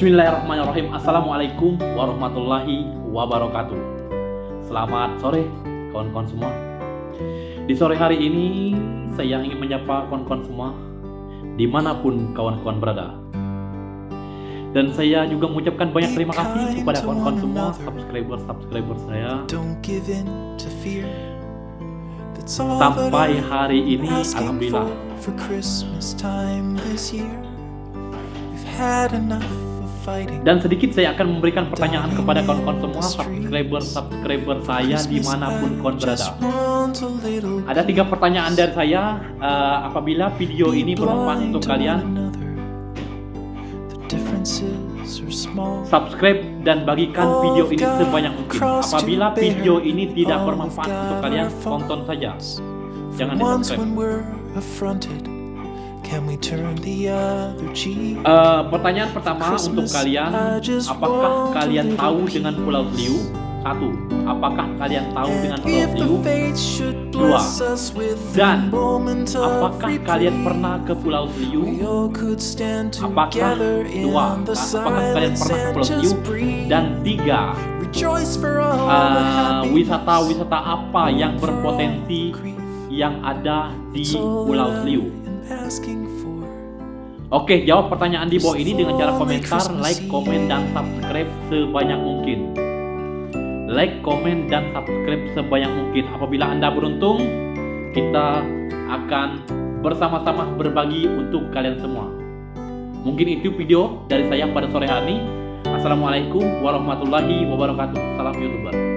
Bismillahirrahmanirrahim. Assalamualaikum warahmatullahi wabarakatuh. Selamat sore kawan-kawan semua. Di sore hari ini saya ingin menyapa kawan-kawan semua Di mana pun kawan-kawan berada. Dan saya juga mengucapkan banyak terima kasih kepada kawan-kawan semua Subscriber-subscriber saya. Sampai hari ini Alhamdulillah dan sedikit saya akan memberikan pertanyaan kepada kawan-kawan semua subscriber-subscriber saya di mana pun kawan berada. Ada tiga pertanyaan dari saya. Uh, apabila video ini bermanfaat untuk kalian, subscribe dan bagikan video ini sebanyak mungkin. Apabila video ini tidak bermanfaat untuk kalian, tonton saja. Jangan di subscribe. Uh, pertanyaan pertama untuk kalian, apakah kalian tahu dengan Pulau Seliu? Satu, apakah kalian tahu dengan Pulau Seliu? Dua, dan apakah kalian pernah ke Pulau Seliu? Apakah dua, apakah kalian pernah ke Pulau Seliu? Dan tiga, uh, wisata-wisata uh, apa yang berpotensi yang ada di Pulau Seliu? Oke, jawab pertanyaan di bawah ini dengan cara komentar, like, komen, dan subscribe sebanyak mungkin. Like, komen, dan subscribe sebanyak mungkin. Apabila Anda beruntung, kita akan bersama-sama berbagi untuk kalian semua. Mungkin itu video dari saya pada sore hari ini. Assalamualaikum warahmatullahi wabarakatuh. Salam YouTuber.